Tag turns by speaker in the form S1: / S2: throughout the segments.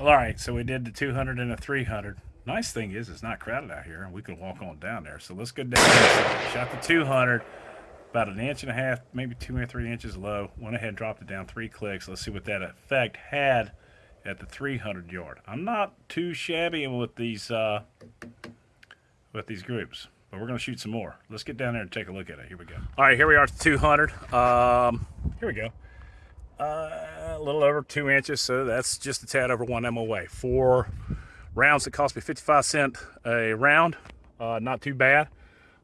S1: All right, so we did the 200 and the 300. Nice thing is it's not crowded out here, and we can walk on down there. So let's go down. Shot the 200, about an inch and a half, maybe two or three inches low. Went ahead and dropped it down three clicks. Let's see what that effect had at the 300 yard. I'm not too shabby with these uh, with these groups, but we're going to shoot some more. Let's get down there and take a look at it. Here we go. All right, here we are at 200. Um, here we go. Uh, a little over two inches, so that's just a tad over one MOA. Four rounds that cost me 55 cent a round. Uh, not too bad.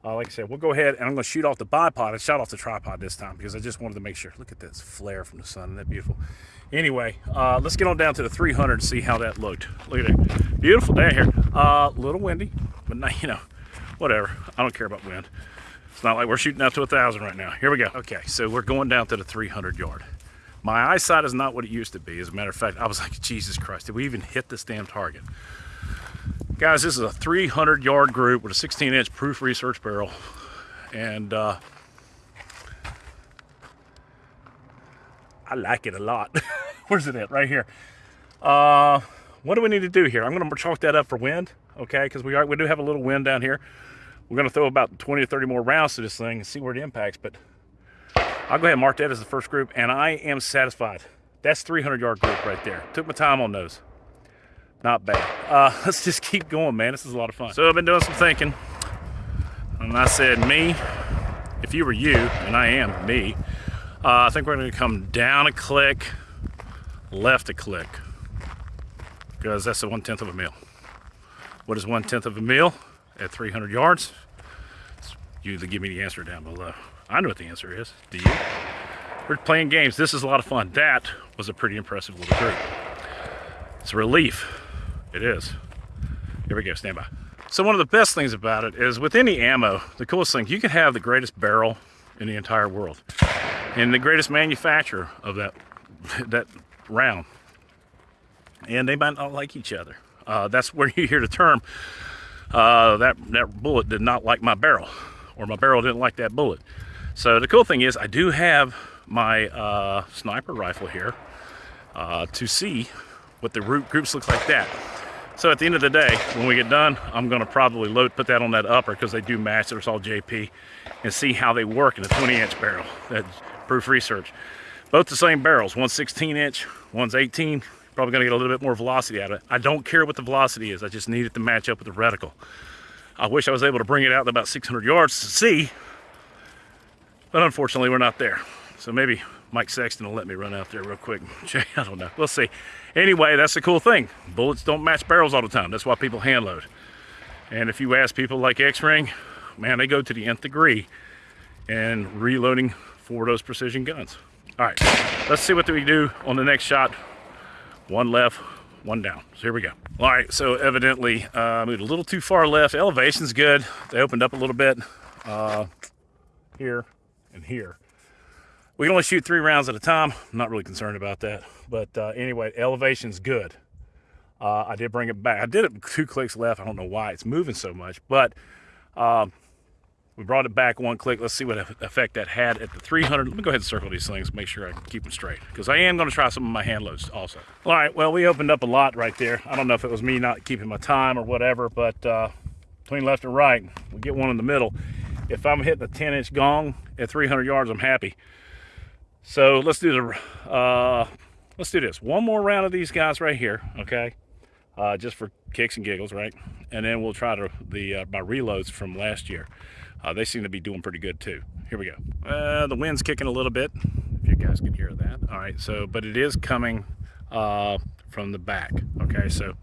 S1: Uh, like I said, we'll go ahead and I'm to shoot off the bipod. I shot off the tripod this time because I just wanted to make sure. Look at this flare from the sun. Isn't that beautiful? Anyway, uh, let's get on down to the 300 and see how that looked. Look at it. Beautiful day here. A uh, little windy, but not, you know, whatever. I don't care about wind. It's not like we're shooting out to a 1,000 right now. Here we go. Okay, so we're going down to the 300 yard. My eyesight is not what it used to be. As a matter of fact, I was like, Jesus Christ, did we even hit this damn target? Guys, this is a 300 yard group with a 16 inch proof research barrel. And uh, I like it a lot. Where's it at? Right here. Uh, what do we need to do here? I'm going to chalk that up for wind, okay? Because we are we do have a little wind down here. We're going to throw about 20 or 30 more rounds to this thing and see where it impacts. But I'll go ahead and mark that as the first group, and I am satisfied. That's 300 yard group right there. Took my time on those. Not bad. Uh, let's just keep going, man. This is a lot of fun. So I've been doing some thinking, and I said, me, if you were you, and I am me, uh, I think we're going to come down a click, left a click, because that's a one-tenth of a mil. What is one-tenth of a mil at 300 yards? You give me the answer down below. I know what the answer is. Do you? We're playing games. This is a lot of fun. That was a pretty impressive little group. It's a relief. It is. Here we go. Stand by. So one of the best things about it is with any ammo, the coolest thing, you can have the greatest barrel in the entire world and the greatest manufacturer of that that round. And they might not like each other. Uh, that's where you hear the term, uh, that, that bullet did not like my barrel, or my barrel didn't like that bullet. So the cool thing is I do have my uh, sniper rifle here uh, to see what the root groups look like that. So at the end of the day, when we get done, I'm gonna probably load, put that on that upper because they do match, it's all JP, and see how they work in a 20 inch barrel. That's proof research. Both the same barrels, one's 16 inch, one's 18. Probably gonna get a little bit more velocity out of it. I don't care what the velocity is, I just need it to match up with the reticle. I wish I was able to bring it out to about 600 yards to see, but unfortunately, we're not there. So maybe Mike Sexton will let me run out there real quick. I don't know. We'll see. Anyway, that's the cool thing. Bullets don't match barrels all the time. That's why people hand load. And if you ask people like X-Ring, man, they go to the nth degree and reloading for those precision guns. All right, let's see what we do on the next shot. One left, one down. So here we go. All right, so evidently uh, moved a little too far left. Elevation's good. They opened up a little bit uh, here and here. We can only shoot three rounds at a time. I'm not really concerned about that. But uh, anyway, elevation's good. Uh, I did bring it back. I did it two clicks left. I don't know why it's moving so much, but um, we brought it back one click. Let's see what effect that had at the 300. Let me go ahead and circle these things, make sure I keep them straight, because I am going to try some of my hand loads also. All right, well, we opened up a lot right there. I don't know if it was me not keeping my time or whatever, but uh, between left and right, we get one in the middle if I'm hitting a 10 inch gong at 300 yards, I'm happy. So let's do the, uh, let's do this. One more round of these guys right here, okay? Uh, just for kicks and giggles, right? And then we'll try to the uh, my reloads from last year. Uh, they seem to be doing pretty good too. Here we go. Uh, the wind's kicking a little bit, if you guys can hear that. All right, so, but it is coming uh, from the back, okay? So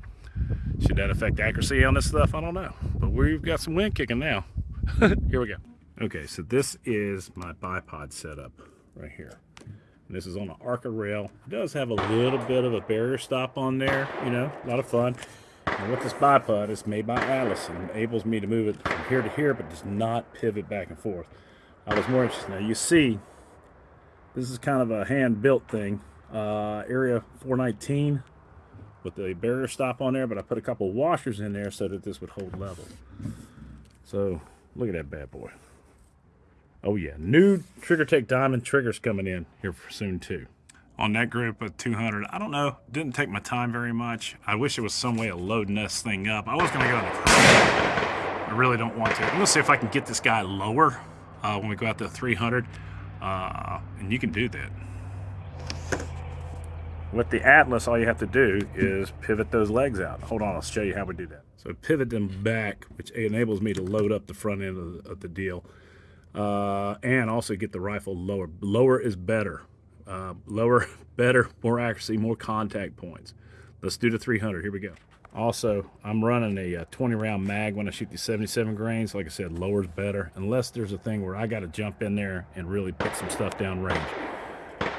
S1: should that affect accuracy on this stuff? I don't know. But we've got some wind kicking now. here we go. Okay, so this is my bipod setup right here. And this is on an Arca rail. It does have a little bit of a barrier stop on there, you know, a lot of fun. And with this bipod, it's made by Atlas and enables me to move it from here to here, but does not pivot back and forth. I was more interested. Now you see, this is kind of a hand-built thing. Uh, area 419 with the barrier stop on there, but I put a couple washers in there so that this would hold level. So Look at that bad boy. Oh yeah, new Trigger Tech Diamond triggers coming in here soon too. on that group of 200. I don't know. Didn't take my time very much. I wish there was some way of loading this thing up. I was going to go in the I really don't want to. I'm to see if I can get this guy lower uh, when we go out to 300. Uh, and you can do that. With the Atlas, all you have to do is pivot those legs out. Hold on, I'll show you how we do that. So pivot them back, which enables me to load up the front end of the, of the deal. Uh, and also get the rifle lower. Lower is better. Uh, lower, better, more accuracy, more contact points. Let's do the 300. Here we go. Also, I'm running a, uh, 20 round mag when I shoot the 77 grains. Like I said, lower's better, unless there's a thing where I got to jump in there and really pick some stuff down range.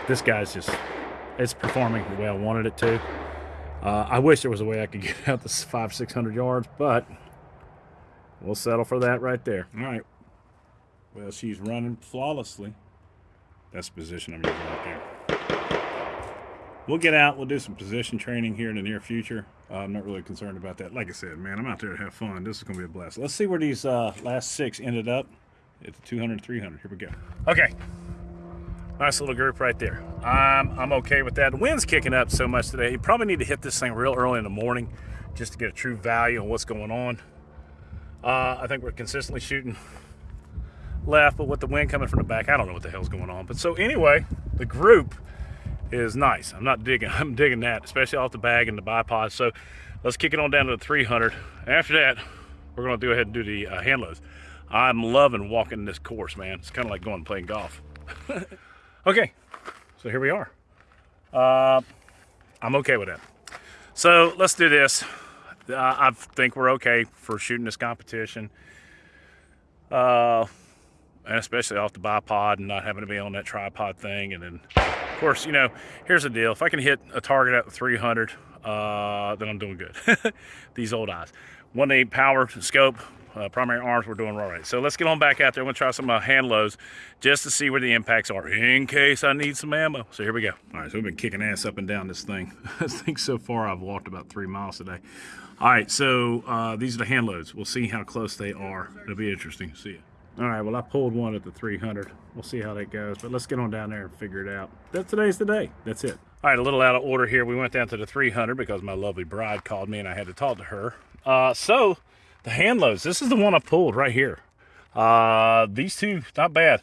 S1: This guy's just, it's performing the way I wanted it to. Uh, I wish there was a way I could get out this five, 600 yards, but we'll settle for that right there. All right. Well, she's running flawlessly. That's the position I'm using right there. We'll get out. We'll do some position training here in the near future. Uh, I'm not really concerned about that. Like I said, man, I'm out there to have fun. This is going to be a blast. Let's see where these uh, last six ended up. It's 200, 300. Here we go. Okay. Nice little group right there. I'm, I'm okay with that. The wind's kicking up so much today. You probably need to hit this thing real early in the morning just to get a true value on what's going on. Uh, I think we're consistently shooting left, but with the wind coming from the back, I don't know what the hell's going on. But so anyway, the group is nice. I'm not digging, I'm digging that, especially off the bag and the bipod. So let's kick it on down to the 300. After that, we're gonna go ahead and do the uh, hand loads. I'm loving walking this course, man. It's kind of like going and playing golf. okay, so here we are. Uh, I'm okay with that. So let's do this. Uh, I think we're okay for shooting this competition. Uh, and especially off the bipod and not having to be on that tripod thing. And then, of course, you know, here's the deal. If I can hit a target at 300, uh, then I'm doing good. These old eyes. 1.8 power scope, uh, primary arms, we're doing all right. So let's get on back out there. I'm gonna try some uh, hand loads just to see where the impacts are in case I need some ammo. So here we go. All right, so we've been kicking ass up and down this thing. I think so far I've walked about three miles today. All right, so uh, these are the hand loads. We'll see how close they are. It'll be interesting. To see you. All right, well, I pulled one at the 300. We'll see how that goes, but let's get on down there and figure it out. That today's the day. That's it. All right, a little out of order here. We went down to the 300 because my lovely bride called me and I had to talk to her. Uh, so, the hand loads. This is the one I pulled right here. Uh, these two, not bad.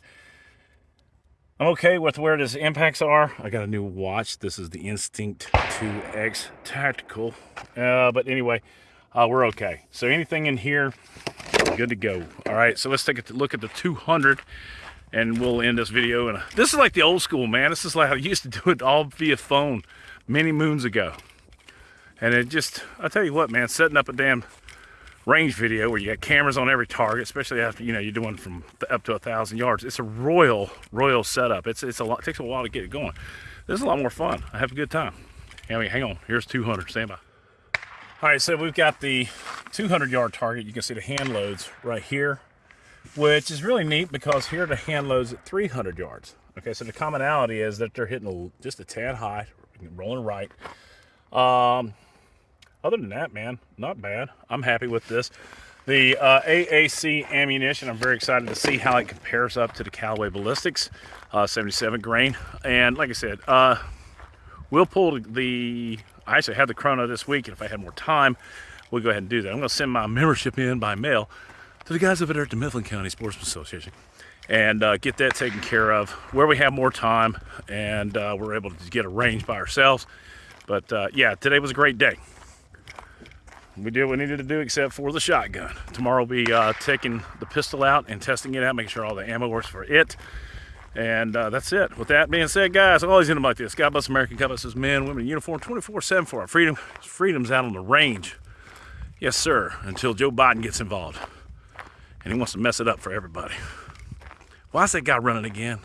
S1: I'm okay with where these impacts are. I got a new watch. This is the Instinct 2X Tactical. Uh, but anyway, uh, we're okay. So anything in here, good to go. All right, so let's take a look at the 200 and we'll end this video. And this is like the old school, man. This is like I used to do it all via phone many moons ago. And it just, I tell you what, man, setting up a damn range video where you got cameras on every target, especially after, you know, you're doing from up to a thousand yards. It's a royal, royal setup. It's, it's a lot, it takes a while to get it going. This is a lot more fun. I have a good time. I mean, hang on, here's 200, stand by. All right, so we've got the 200 yard target. You can see the hand loads right here, which is really neat because here the hand loads at 300 yards. Okay, so the commonality is that they're hitting just a tad high, rolling right. Um, other than that, man, not bad. I'm happy with this. The uh, AAC ammunition, I'm very excited to see how it compares up to the Callaway Ballistics uh, 77 grain. And like I said, uh, we'll pull the I actually had the chrono this week, and if I had more time, we'll go ahead and do that. I'm going to send my membership in by mail to the guys over there at the Mifflin County Sportsman Association and uh, get that taken care of where we have more time and uh, we're able to get a range by ourselves. But uh, yeah, today was a great day. We did what we needed to do except for the shotgun. Tomorrow we'll be uh, taking the pistol out and testing it out, making sure all the ammo works for it. And uh, that's it. With that being said, guys, I'm always in them like this. God bless American God bless men, women in uniform, 24-7 for our freedom. Freedom's out on the range. Yes, sir, until Joe Biden gets involved. And he wants to mess it up for everybody. Why is that guy running again?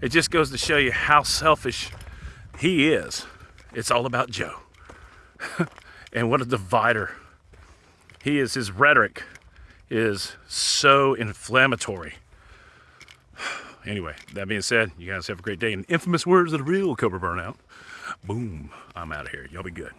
S1: It just goes to show you how selfish he is. It's all about Joe. and what a divider. He is, his rhetoric is so inflammatory. Anyway, that being said, you guys have a great day. And infamous words of the real Cobra Burnout. Boom. I'm out of here. Y'all be good.